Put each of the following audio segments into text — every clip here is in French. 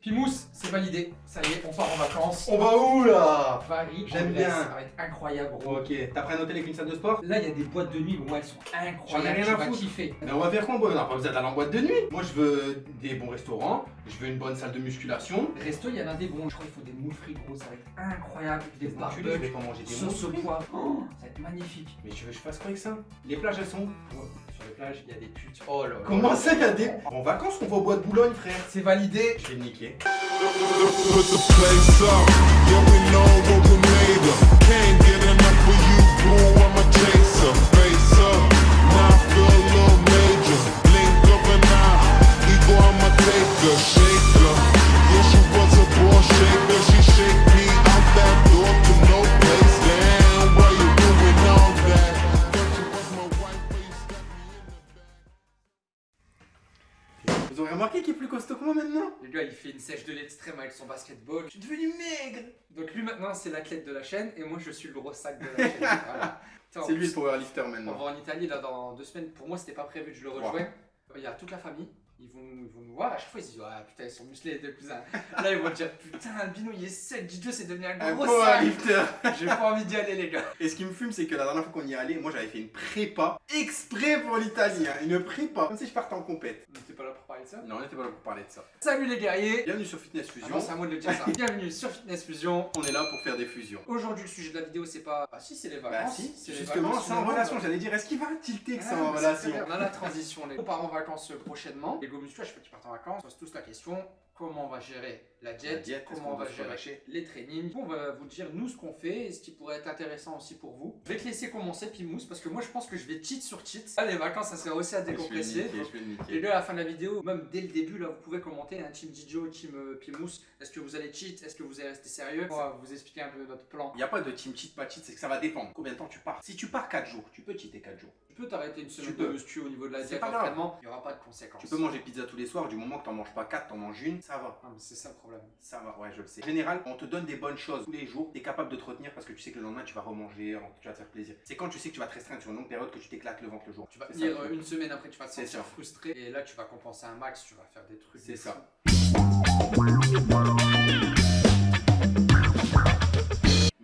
Pimous, c'est validé. Ça y est, on part en vacances. On va où là? Paris, J'aime bien. Ça va être incroyable, gros. Ok, t'as pris un hôtel avec une salle de sport? Là, il y a des boîtes de nuit, bon, elles sont incroyables. J'en ai rien à foutre. kiffer. Mais on va faire quoi On n'a pas besoin d'aller en boîte de nuit. Moi je veux des bons restaurants, je veux une bonne salle de musculation. Resto, il y en a des bons. Je crois qu'il faut des moules frites, gros. Ça va être incroyable. Des enculés, je vais barbecues, pas manger des sauce au poivre. Oh, ça va être magnifique. Mais tu veux que je fasse quoi avec ça? Les plages elles sont Ouais, Sur les plages, il y a des putes. Oh là là. Comment ça il y a des... En vacances on va au bois de Boulogne frère C'est validé. Je vais le niquer. Fait une sèche de l'extrême avec son basketball. Je suis devenu maigre. Donc lui, maintenant, c'est l'athlète de la chaîne et moi, je suis le gros sac de la chaîne. Voilà. C'est lui le powerlifter On maintenant. va en Italie là dans deux semaines. Pour moi, c'était pas prévu que je le rejoigne. Il y a toute la famille. Ils vont, ils vont nous voir. À chaque fois, ils se disent Ah putain, ils sont musclés les deux cousins. Là, ils vont dire Putain, Albino, il est sec. Dieu, c'est devenu un gros powerlifter J'ai pas envie d'y aller, les gars. Et ce qui me fume, c'est que la dernière fois qu'on y est allé, moi j'avais fait une prépa exprès pour l'Italie. hein. Une prépa. Comme si je partais en compète. Mais t'es pas là pour parler de ça Non, on était pas là pour parler de ça. Salut les guerriers Bienvenue sur Fitness Ah Fusion. non, c'est à moi de le dire ça. Bienvenue sur Fitness Fusion. on est là pour faire des fusions. Aujourd'hui, le sujet de la vidéo, c'est pas. Ah si, c'est les Bah vacances. si, c'est les justement, vacances c'est en relation. J'allais dire, est-ce qu'il va tilter que c'est Ah, en relation. On a la transition. Les... On part en vacances prochainement. Les go muscu, à chaque fois qu'ils partent en vacances, on se pose tous la question comment on va gérer la diète, La diète, est-ce comment on va gérer les trainings. On va vous dire nous ce qu'on fait et ce qui pourrait être intéressant aussi pour vous. Je vais te laisser commencer, Pimous, parce que moi je pense que je vais cheat sur cheat. Là, les vacances, ça serait aussi à le décompresser. Et là, à la fin de la vidéo, même dès le début, là, vous pouvez commenter un team Didio, team euh, Pimous. Est-ce que vous allez cheat? Est-ce que vous allez rester sérieux? On va vous expliquer un peu notre plan. Il n'y a pas de team cheat, pas cheat, c'est que ça va dépendre. Combien de temps tu pars? Si tu pars 4 jours, tu peux cheater 4 jours. Tu peux t'arrêter une semaine de muscu au niveau de la diète d'entraînement, il n'y aura pas de conséquences. Tu peux manger pizza tous les soirs, du moment que t'en manges pas 4, t'en manges une, ça va. Mais c'est ça le problème. Ça va, ouais, je le sais. En général, on te donne des bonnes choses tous les jours, t'es capable de te retenir parce que tu sais que le lendemain tu vas remanger, tu vas te faire plaisir. C'est quand tu sais que tu vas te restreindre sur une longue période que tu t'éclates le ventre le jour. Tu vas ça, le euh, une semaine après, tu vas te sentir frustré et là tu vas compenser un max, tu vas faire des trucs. C'est ça.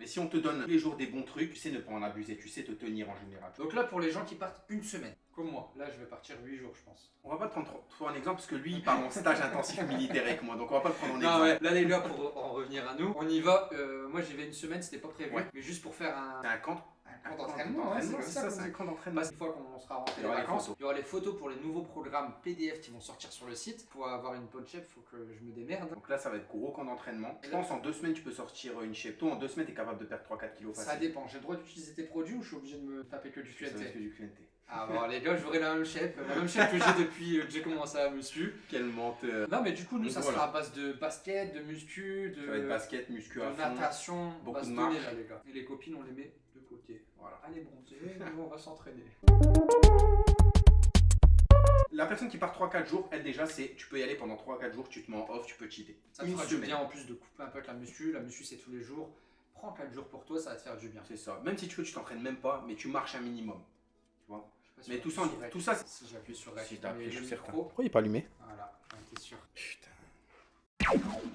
Mais si on te donne tous les jours des bons trucs, tu sais ne pas en abuser, tu sais te tenir en général. Donc là pour les gens qui partent une semaine, comme moi, là je vais partir 8 jours je pense. On va pas te prendre trop, un exemple parce que lui il part en stage intensif militaire avec moi, donc on va pas le prendre en exemple. ouais, là les gars pour en revenir à nous, on y va, euh, moi j'y vais une semaine, c'était pas prévu, Ouais. mais juste pour faire un, C'est un camp. Un camp d'entraînement, c'est comme ça, c'est qu'on un dit. camp d'entraînement. Parce qu'une fois qu'on sera rentré Il y les aura les vacances, photos. il y aura les photos pour les nouveaux programmes PDF qui vont sortir sur le site. Pour avoir une bonne chef, faut que je me démerde. Donc là ça va être gros camp d'entraînement. Je pense en deux semaines tu peux sortir une shape. Toi en deux semaines t'es capable de perdre 3-4 kilos Ça facile. dépend, j'ai le droit d'utiliser tes produits ou je suis obligé de me taper que du Ça QNT que du QNT. Ah bon les gars, j'aurai la même shape, la même shape que j'ai depuis euh, que j'ai commencé à muscu. Quel menteur. Non mais du coup nous ça sera à base de basket, de muscu, de, Ça va être basket, muscu à de natation, on beaucoup de marche. là les gars. Et les copines on les met côté. Voilà. Allez bronzer, nous on va s'entraîner. La personne qui part 3-4 jours, elle déjà c'est tu peux y aller pendant 3-4 jours, tu te mets en off, tu peux cheater. Ça te fera du bien en plus de couper un peu avec la muscu. La muscu c'est tous les jours. Prends 4 jours pour toi, ça va te faire du bien. C'est ça. Même si tu veux, tu t'entraînes même pas, mais tu marches un minimum. Tu vois? Si Mais tout ça, tout ça, c'est- Si j'appuie sur rec, Si je suis certain. Pourquoi il est pas allumé? Voilà, était sûr. Putain.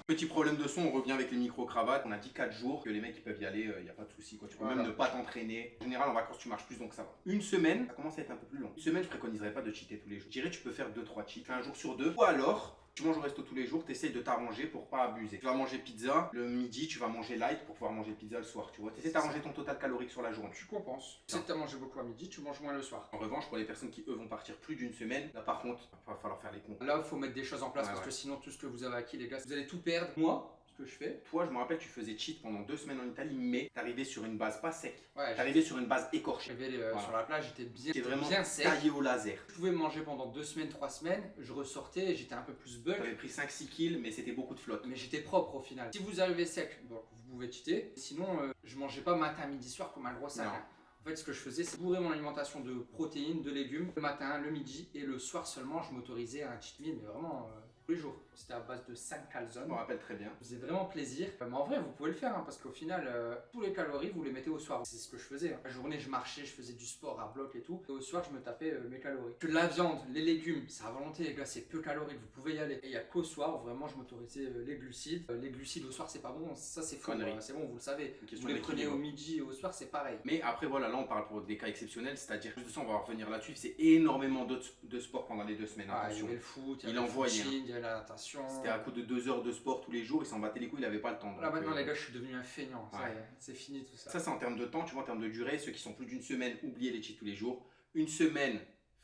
Petit problème de son, on revient avec les micro-cravates. On a dit 4 jours que les mecs ils peuvent y aller, il n'y a pas de souci. quoi. Tu peux Voilà. même ne pas t'entraîner. En général, en vacances, tu marches plus donc ça va. Une semaine, ça commence à être un peu plus long. Une semaine, je préconiserais pas de cheater tous les jours. Je dirais, tu peux faire 2-3 cheats. Un jour sur deux. Ou alors, tu manges au resto tous les jours, tu essayes de t'arranger pour pas abuser. Tu vas manger pizza le midi, tu vas manger light pour pouvoir manger pizza le soir. Tu vois, tu essaies d'arranger ton total calorique sur la journée. Tu compenses. Tu as mangé beaucoup à midi, tu manges moins le soir. En revanche, pour les personnes qui eux vont partir plus d'une semaine, là par contre, il va falloir faire les comptes. Là, il faut mettre des choses en place Ouais, parce ouais. que sinon, tout ce que vous avez acquis, les gars, vous allez tout perdre. Moi, que je fais, Toi, je me rappelle, tu faisais cheat pendant deux semaines en Italie, mais t'arrivais sur une base pas sec. ouais, T'arrivais sur une base écorchée. euh, Voilà. sur la plage, j'étais bien, vraiment bien sec. taillé au laser. Je pouvais manger pendant deux semaines, trois semaines, je ressortais, j'étais un peu plus bulk, T'avais pris 5-6 kills, mais c'était beaucoup de flotte. mais j'étais propre au final. Si vous arrivez sec, bon, vous pouvez cheater. Sinon, euh, je mangeais pas matin, midi, soir comme un gros sac. Hein. En fait, ce que je faisais, c'est bourrer mon alimentation de protéines, de légumes, le matin, le midi et le soir seulement, je m'autorisais à un cheat meal, mais vraiment euh, tous les jours. C'était à base de 5 Je calzones. me rappelle très bien. Faisait vraiment plaisir. Euh, Mais en vrai, vous pouvez le faire hein, parce qu'au final, euh, tous les calories, vous les mettez au soir. C'est ce que je faisais. hein. La journée, je marchais, je faisais du sport à bloc et tout. Et au soir, je me tapais euh, mes calories. Que la viande, les légumes, c'est à volonté, les gars, c'est peu calorique, vous pouvez y aller. Et il y a qu'au soir, vraiment, je m'autorisais euh, les glucides. Les glucides au soir, c'est pas bon. Ça, c'est. Connerie. euh, C'est bon, vous le savez. Vous les prenez au midi et au soir, c'est pareil. Mais après, voilà, là, on parle pour des cas exceptionnels, c'est-à-dire, de ça, on va revenir là-dessus. C'est énormément de, de sport pendant les deux semaines. Ah, il y avait le foot, il y Il avait le envoyait, footing, il y avait la natation. C'était à coup de deux heures de sport tous les jours, il s'en battait les couilles, il avait pas le temps. Là maintenant euh, les gars je suis devenu un feignant, Ouais. c'est fini tout ça. Ça, c'est en termes de temps, tu vois, en termes de durée. Ceux qui sont plus d'une semaine, oubliez les cheats tous les jours. Une semaine,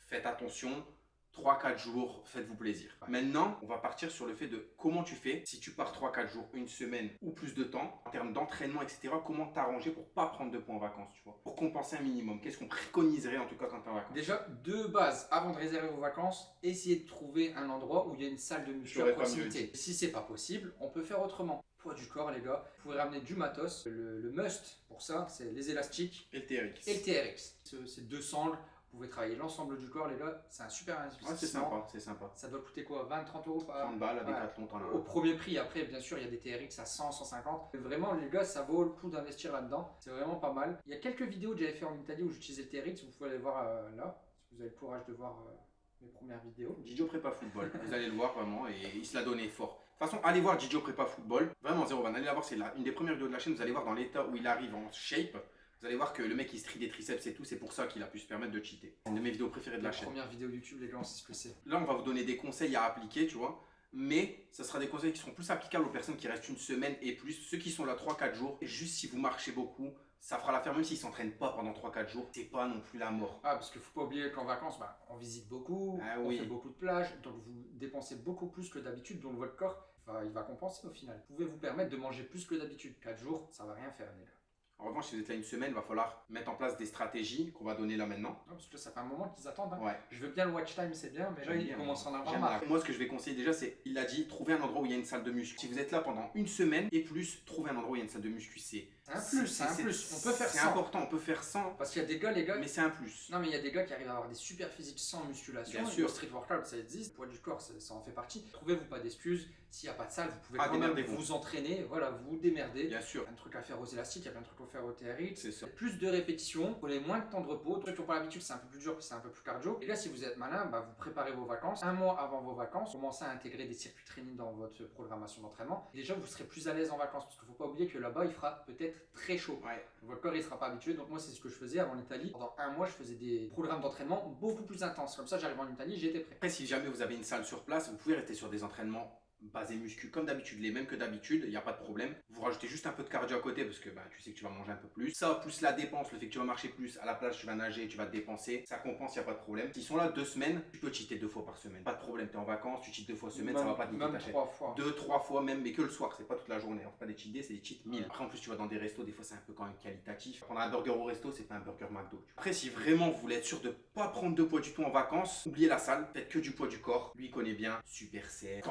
faites attention. 3-4 jours, faites-vous plaisir. Maintenant, on va partir sur le fait de comment tu fais. Si tu pars 3-4 jours, une semaine ou plus de temps, en termes d'entraînement, etc., comment t'arranger pour pas prendre de points en vacances, tu vois? Pour compenser un minimum. Qu'est-ce qu'on préconiserait en tout cas quand t'es en vacances? Déjà, deux bases, avant de réserver vos vacances, essayez de trouver un endroit où il y a une salle de muscu à proximité. Si c'est pas possible, on peut faire autrement. Poids du corps les gars, vous pouvez ramener du matos. Le, le must pour ça, c'est les élastiques Et le TRX. et le TRX. Ce- Ces deux sangles, vous pouvez travailler l'ensemble du corps les gars, c'est un super Ouais, investissement. c'est sympa, c'est sympa. Ça doit coûter quoi 20-30 euros par 30 balles à Ouais. T'en as Au un. premier prix, après, bien sûr, il y a des TRX à 100, 150. Mais vraiment, les gars, ça vaut le coup d'investir là-dedans. C'est vraiment pas mal. Il y a quelques vidéos que j'avais fait en Italie où j'utilisais le TRX. Vous pouvez aller voir euh, là, si vous avez le courage de voir euh, mes premières vidéos. Didio Prépa Football, vous allez le voir vraiment et il se l'a donné fort. De toute façon, allez voir Didio Prépa Football, vraiment zéro van, allez la voir, c'est une des premières vidéos de la chaîne, vous allez voir dans l'état où il arrive en shape, vous allez voir que le mec il se trie des triceps et tout, c'est pour ça qu'il a pu se permettre de cheater. C'est une de mes vidéos préférées de la chaîne. premières vidéos YouTube, les gars, on sait ce que c'est. Là, on va vous donner des conseils à appliquer, tu vois. Mais ça sera des conseils qui seront plus applicables aux personnes qui restent une semaine et plus. Ceux qui sont là 3-4 jours, et juste si vous marchez beaucoup, ça fera l'affaire, même s'ils s'entraînent pas pendant 3-4 jours, c'est pas non plus la mort. Ah, parce qu'il faut pas oublier qu'en vacances, bah, on visite beaucoup, Ah on oui. fait beaucoup de plages, donc vous dépensez beaucoup plus que d'habitude, donc votre corps, va- il va compenser au final. Vous pouvez vous permettre de manger plus que d'habitude? 4 jours, ça va rien faire, les gars. En revanche, si vous êtes là une semaine, il va falloir mettre en place des stratégies qu'on va donner là maintenant. Non, parce que ça fait un moment qu'ils attendent. hein. Ouais. Je veux bien le watch time, c'est bien, mais là, ils commencent à en avoir marre. Moi, ce que je vais conseiller déjà, c'est, il a dit, trouver un endroit où il y a une salle de muscu. Si vous êtes là pendant une semaine et plus, trouver un endroit où il y a une salle de muscu. C'est un plus, c'est un plus. On peut faire C'est ça. important, on peut faire 100, Parce qu'il y a des gars, les gars. mais c'est un plus. Non, mais il y a des gars qui arrivent à avoir des super physiques sans musculation. Bien sûr. Le street workout, ça existe. Le poids du corps, ça, ça en fait partie. Trouvez-vous pas d'excuses. S'il n'y a pas de salle, vous pouvez Ah, quand même vous entraîner. Voilà, vous vous démerdez. Bien sûr, Il y a un truc à faire aux élastiques, il y a plein de trucs à faire au TRX. c'est ça. Plus de répétitions, prenez moins de temps de repos. Ceux qui n'ont pas l'habitude, c'est un peu plus dur, c'est un peu plus cardio. Et là, si vous êtes malin, bah, vous préparez vos vacances. Un mois avant vos vacances, commencez à intégrer des circuits training dans votre programmation d'entraînement. Déjà, vous serez plus à l'aise en vacances parce qu'il ne faut pas oublier que là-bas, il fera peut-être très chaud. Ouais. Votre corps, il sera pas habitué. Donc, moi, c'est ce que je faisais avant l'Italie. Pendant un mois, je faisais des programmes d'entraînement beaucoup plus intenses. Comme ça, j'arrive en Italie, j'étais prêt. Après, si jamais vous avez une salle sur place, vous pouvez rester sur des entraînements basés muscu comme d'habitude, les mêmes que d'habitude, il n'y a pas de problème. Vous rajoutez juste un peu de cardio à côté parce que bah, tu sais que tu vas manger un peu plus. Ça, plus la dépense, le fait que tu vas marcher plus, à la plage tu vas nager, tu vas te dépenser, ça compense, il n'y a pas de problème. S'ils sont là deux semaines, tu peux cheater deux fois par semaine. Pas de problème, tu es en vacances, tu cheats deux fois semaine, ça va pas te niquer ta trois fois. Deux, trois fois même, mais que le soir, c'est pas toute la journée. On fait pas des cheat days, c'est des cheat meals. Après, en plus, tu vas dans des restos, des fois, c'est un peu quand même qualitatif. Prendre un burger au resto, c'est pas un burger McDo. Après, si vraiment vous voulez être sûr de pas prendre de poids du tout en vacances, oubliez la salle, faites que du poids du corps. Lui, il connaît bien, super serre,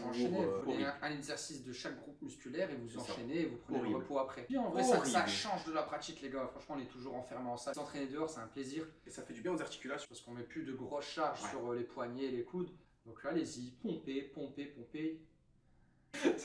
Faut enchaîner, enchaîner. euh, Vous prenez un, un exercice de chaque groupe musculaire et vous enchaînez et vous prenez Horrible. le repos après. Puis en vrai, ça, change de la pratique, les gars. Franchement, on est toujours enfermé en salle. S'entraîner dehors, c'est un plaisir Et ça fait du bien aux articulations. parce qu'on met plus de grosses charges Ouais. sur euh, les poignets et les coudes. Donc allez-y, pompez, pompez.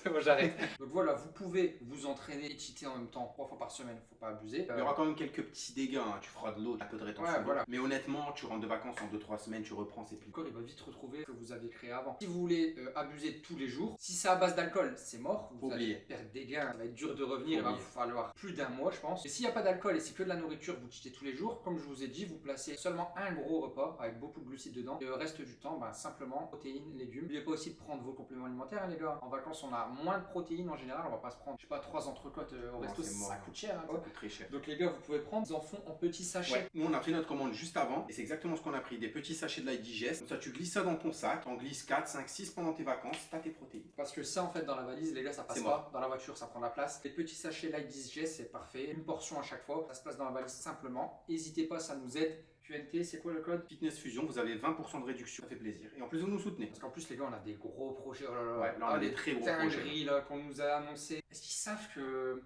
c'est bon, j'arrête. Donc voilà, vous pouvez vous entraîner et cheater en même temps trois fois par semaine, faut pas abuser. Il y aura quand même quelques petits dégâts, hein. tu feras de l'eau, un peu de rétention. Ouais, d'eau. voilà. Mais honnêtement, tu rentres de vacances en 2-3 semaines, tu reprends, c'est plus. Le corps il va vite retrouver ce que vous aviez créé avant. Si vous voulez euh, abuser tous les jours, si c'est à base d'alcool, c'est mort. Vous Faut allez oublier. perdre des gains, ça va être dur de revenir, il va vous oublier. falloir plus d'un mois je pense. Et s'il n'y a pas d'alcool et c'est que de la nourriture, vous cheatez tous les jours, comme je vous ai dit, vous placez seulement un gros repas avec beaucoup de glucides dedans. Et le reste du temps, bah, simplement protéines, légumes. N'oubliez pas aussi de prendre vos compléments alimentaires hein, les gars. En vacances on a moins de protéines en général, on va pas se prendre, je sais pas, trois entrecôtes euh, au resto, ça coûte cher. hein, Ça quoi. coûte très cher. Donc les gars, vous pouvez prendre, ils en font en petits sachets. Ouais. Nous, on a pris notre commande juste avant, et c'est exactement ce qu'on a pris des petits sachets de Light Digest. Comme ça, tu glisses ça dans ton sac, t'en glisses 4, 5, 6 pendant tes vacances, t'as tes protéines. Parce que ça, en fait, dans la valise, les gars, ça passe pas. Dans la voiture, ça prend la place. Les petits sachets Light Digest, c'est parfait. Une portion à chaque fois. Ça se place dans la valise simplement. N'hésitez pas, ça nous aide. QNT, c'est quoi le code? Fitness Fusion, vous avez 20% de réduction, ça fait plaisir. Et en plus, vous nous soutenez. Parce qu'en plus, les gars, on a des gros projets. Oh là là. Ouais, là, on Ah, a des très gros projets. qu'on nous a annoncé. Est-ce qu'ils savent que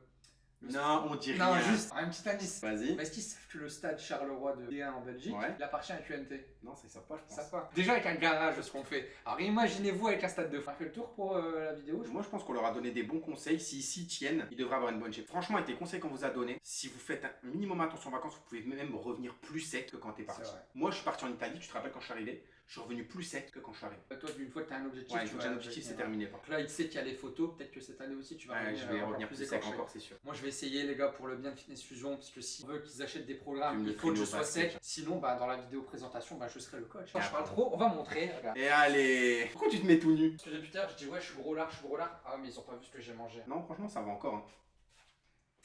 Non, on dit Non, rien. juste un petit indice. Vas-y. Est-ce qu'ils savent que le stade Charleroi de D1 en Belgique, Ouais. il appartient à QNT Non, ça, savent pas, je pense. pas. Déjà avec un garage, ce qu'on fait. Alors imaginez-vous avec un stade de. On fait le tour pour euh, la vidéo. Moi, je pense qu'on leur a donné des bons conseils. S'ils s'y tiennent, ils devraient avoir une bonne shape. Franchement, avec les conseils qu'on vous a donnés, si vous faites un minimum attention en vacances, vous pouvez même revenir plus sec que quand t'es parti. Moi, je suis parti en Italie. Tu te rappelles quand je suis arrivé? Je suis revenu plus sec que quand je suis arrivé. Toi, une fois que tu as un objectif, Ouais, tu un objectif, c'est terminé. Donc là, il sait qu'il y a les photos. Peut-être que cette année aussi, tu vas Ouais, revenir, je vais revenir plus sec encore, c'est sûr. Moi, je vais essayer, les gars, pour le bien de Fitness Fusion, parce que si on veut qu'ils achètent des programmes, il faut que je sois sec. Sinon, bah, dans la vidéo présentation, bah, je serai le coach. Quand je parle trop, on va montrer. Regarde. Et allez Pourquoi tu te mets tout nu? Parce que depuis tout à l'heure, je dis ouais, je suis gros lard, je suis gros lard. Ah, mais ils ont pas vu ce que j'ai mangé. Non, franchement, ça va encore. hein.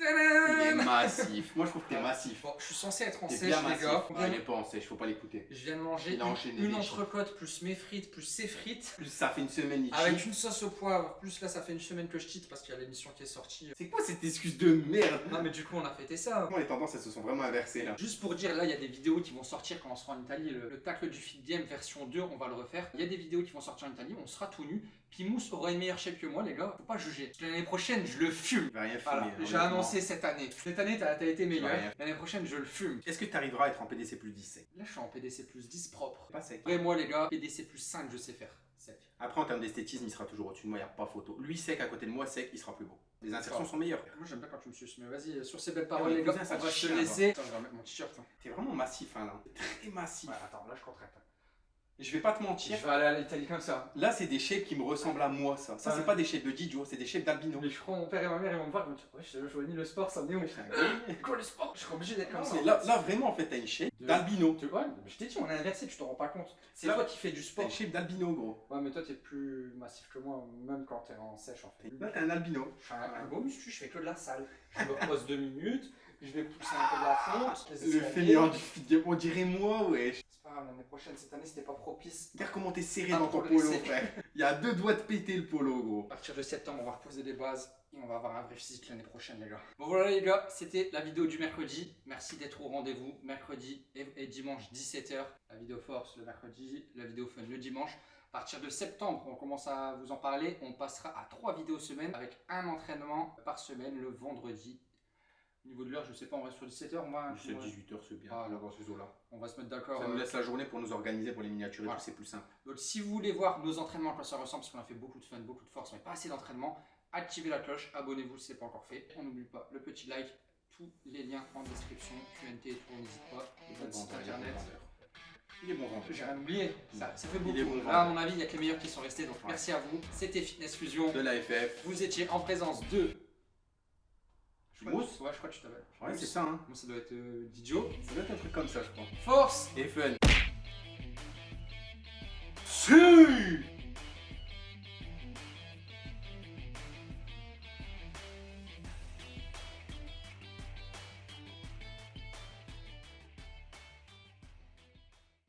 Il est massif. Moi, je trouve que t'es massif. Bon, je suis censé être en sèche, les gars. Ah, il est pas en sèche, faut pas l'écouter. Je viens de manger une, une entrecôte plus mes frites plus ses frites. Plus ça fait une semaine, il Avec cheat. une sauce au poivre, plus là ça fait une semaine que je cheat parce qu'il y a l'émission qui est sortie. C'est quoi cette excuse de merde? Non mais du coup on a fêté ça. Moi, les tendances, elles se sont vraiment inversées là? Juste pour dire, là il y a des vidéos qui vont sortir quand on sera en Italie. Le, le tacle du Fit Game version 2, on va le refaire. Il y a des vidéos qui vont sortir en Italie, on sera tout nu. Pimous aura une meilleure shape que moi, les gars. Faut pas juger. L'année prochaine, je le fume. Il va rien Voilà, filmer. j'ai annoncé cette année. Cette année, t'as as été meilleur. L'année prochaine, je le fume. Est-ce que tu arriveras à être en PDC plus 10 sec? Là, je suis en PDC plus 10 propre. Pas sec. Après, moi, les gars, PDC plus 5, je sais faire. Sec. Après, en termes d'esthétisme, il sera toujours au-dessus de moi, il n'y a pas photo. Lui sec à côté de moi, sec, il sera plus beau. Les insertions sont meilleures. Moi, j'aime bien quand tu me suces. Mais vas-y, sur ces belles Ah, paroles, les gars, on va te se chien, laisser. Attends, je vais remettre mon t-shirt. hein. T'es vraiment massif, hein, là. Très massif. Attends, là, je contracte. Je vais pas te mentir. Je vais aller à l'Italie comme ça. Là, c'est des shapes qui me ressemblent à moi, ça. Ça, Ouais. c'est pas des shapes de Didio, c'est des shapes d'albino. Mais je crois mon père et ma mère ils vont me voir, ils vont me dire Ouais, je joignais le sport, ça venait où? Quoi le sport? Je serais obligé d'être comme ça. Là, là, vraiment, en fait, t'as une shape d'albino. Tu vois, je t'ai dit, on est inversé, tu t'en rends pas compte. C'est toi qui fais du T'as sport. une shape d'albino, gros. Ouais, mais toi, t'es plus massif que moi, même quand t'es en sèche en fait. Là, t'es un albino. Je suis un, un beau muscu, je fais que de la salle. Je me repose deux minutes, je vais pousser un peu de la fonte. Le fainéant du on dirait moi, wesh. Pas grave, l'année prochaine, cette année, c'était pas propice. Regarde comment t'es serré Ah, dans ton polo, frère. Il y a deux doigts de péter le polo, gros. À partir de septembre, on va reposer des bases et on va avoir un vrai physique l'année prochaine, les gars. Bon, voilà, les gars, c'était la vidéo du mercredi. Merci d'être au rendez-vous. Mercredi et, et dimanche, 17h. La vidéo force le mercredi, la vidéo fun le dimanche. À partir de septembre, on commence à vous en parler. On passera à trois vidéos semaine avec un entraînement par semaine le vendredi. Au niveau de l'heure, je sais pas, on reste sur 17h. On va, 17, 18h, c'est bien. Ah, là. dans ces eaux-là. on va se mettre d'accord. Ça nous euh, laisse la journée pour nous organiser pour les miniatures et Voilà. c'est plus simple. Donc si vous voulez voir nos entraînements à quoi ça ressemble, parce qu'on a fait beaucoup de fun, beaucoup de force, mais pas assez d'entraînement, activez la cloche, abonnez-vous si ce n'est pas encore fait. On n'oublie pas le petit like, tous les liens en description, QNT et tout, n'hésite pas, site internet. Il est bon vendeur. J'ai rien oublié, ça, ça fait Il beaucoup. est bon Là, à mon avis, il n'y a que les meilleurs qui sont restés, donc Ouais. merci à vous. C'était Fitness Fusion. De la FF. Vous étiez en présence de... Je. Ouais, je crois que tu t'appelles. Ouais, c'est ça, hein. Moi, ça doit être euh, Didio. Ça doit être un truc comme ça, je crois. Force et fun. Si